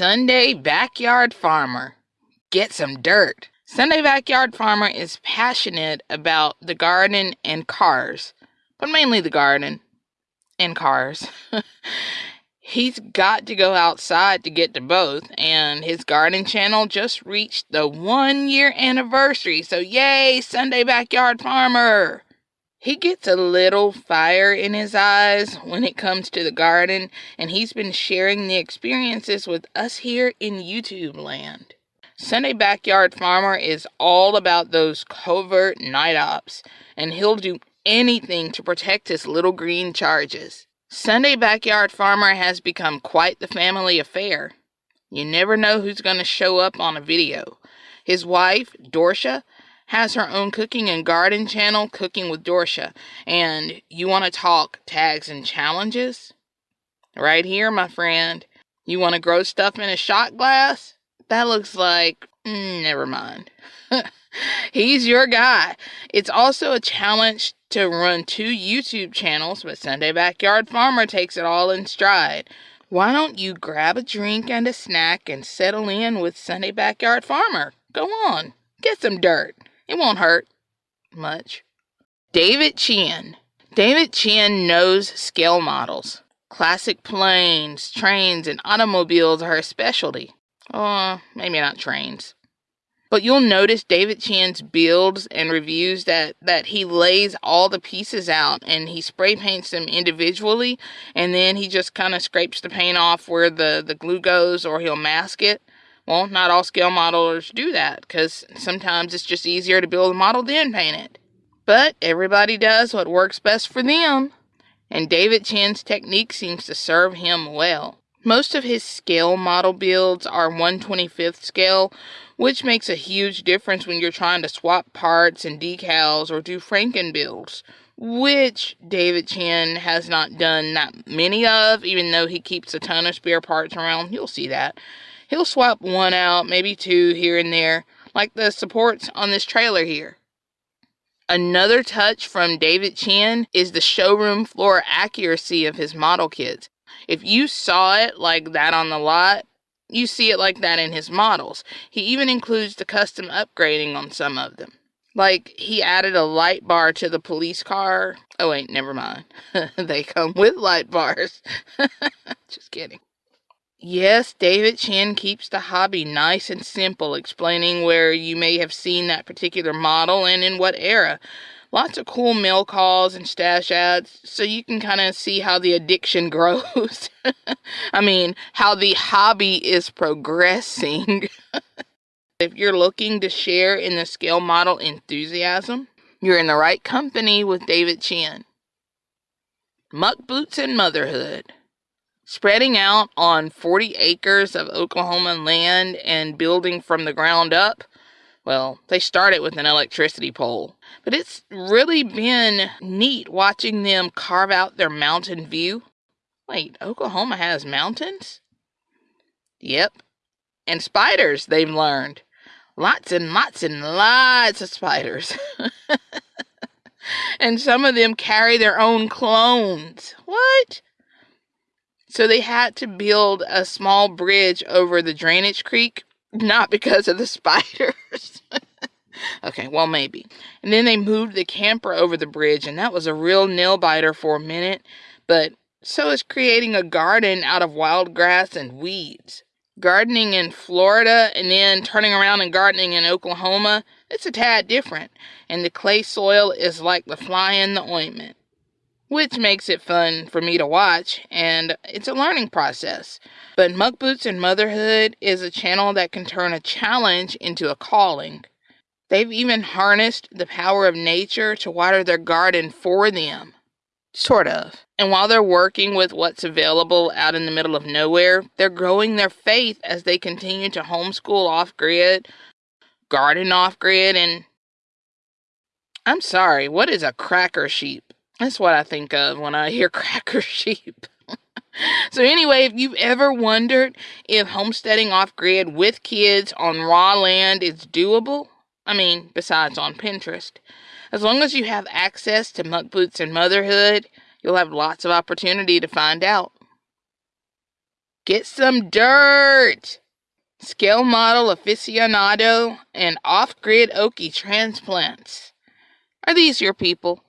Sunday Backyard Farmer. Get some dirt. Sunday Backyard Farmer is passionate about the garden and cars, but mainly the garden and cars. He's got to go outside to get to both, and his garden channel just reached the one year anniversary. So, yay, Sunday Backyard Farmer! He gets a little fire in his eyes when it comes to the garden, and he's been sharing the experiences with us here in YouTube land. Sunday Backyard Farmer is all about those covert night ops, and he'll do anything to protect his little green charges. Sunday Backyard Farmer has become quite the family affair. You never know who's going to show up on a video. His wife, Dorsha, has her own cooking and garden channel, Cooking with Dorsha. And you want to talk tags and challenges? Right here, my friend. You want to grow stuff in a shot glass? That looks like. Mm, never mind. He's your guy. It's also a challenge to run two YouTube channels, but Sunday Backyard Farmer takes it all in stride. Why don't you grab a drink and a snack and settle in with Sunday Backyard Farmer? Go on, get some dirt. It won't hurt much. David Chin. David Chin knows scale models. Classic planes, trains, and automobiles are his specialty. Oh, maybe not trains. But you'll notice David Chin's builds and reviews that, that he lays all the pieces out and he spray paints them individually and then he just kind of scrapes the paint off where the, the glue goes or he'll mask it. Well, not all scale modelers do that because sometimes it's just easier to build a model than paint it. But everybody does what works best for them, and David Chin's technique seems to serve him well. Most of his scale model builds are 125th scale, which makes a huge difference when you're trying to swap parts and decals or do Franken builds, which David Chin has not done that many of, even though he keeps a ton of spare parts around. You'll see that. He'll swap one out, maybe two here and there, like the supports on this trailer here. Another touch from David Chen is the showroom floor accuracy of his model kits. If you saw it like that on the lot, you see it like that in his models. He even includes the custom upgrading on some of them. Like he added a light bar to the police car. Oh wait, never mind. they come with light bars. Just kidding. Yes, David Chin keeps the hobby nice and simple, explaining where you may have seen that particular model and in what era. Lots of cool mail calls and stash ads, so you can kind of see how the addiction grows. I mean, how the hobby is progressing. if you're looking to share in the scale model enthusiasm, you're in the right company with David Chin. Muck Boots and Motherhood spreading out on 40 acres of Oklahoma land and building from the ground up. Well, they started with an electricity pole, but it's really been neat watching them carve out their mountain view. Wait, Oklahoma has mountains? Yep. And spiders, they've learned. Lots and lots and lots of spiders. and some of them carry their own clones. What? So they had to build a small bridge over the drainage creek, not because of the spiders. okay, well, maybe. And then they moved the camper over the bridge, and that was a real nail biter for a minute. But so is creating a garden out of wild grass and weeds. Gardening in Florida and then turning around and gardening in Oklahoma, it's a tad different. And the clay soil is like the fly in the ointment which makes it fun for me to watch, and it's a learning process. But Muck Boots and Motherhood is a channel that can turn a challenge into a calling. They've even harnessed the power of nature to water their garden for them. Sort of. And while they're working with what's available out in the middle of nowhere, they're growing their faith as they continue to homeschool off grid, garden off grid, and. I'm sorry, what is a cracker sheep? That's what I think of when I hear cracker sheep. so, anyway, if you've ever wondered if homesteading off grid with kids on raw land is doable, I mean, besides on Pinterest, as long as you have access to muck boots and motherhood, you'll have lots of opportunity to find out. Get some dirt! Scale model aficionado and off grid Okie transplants. Are these your people?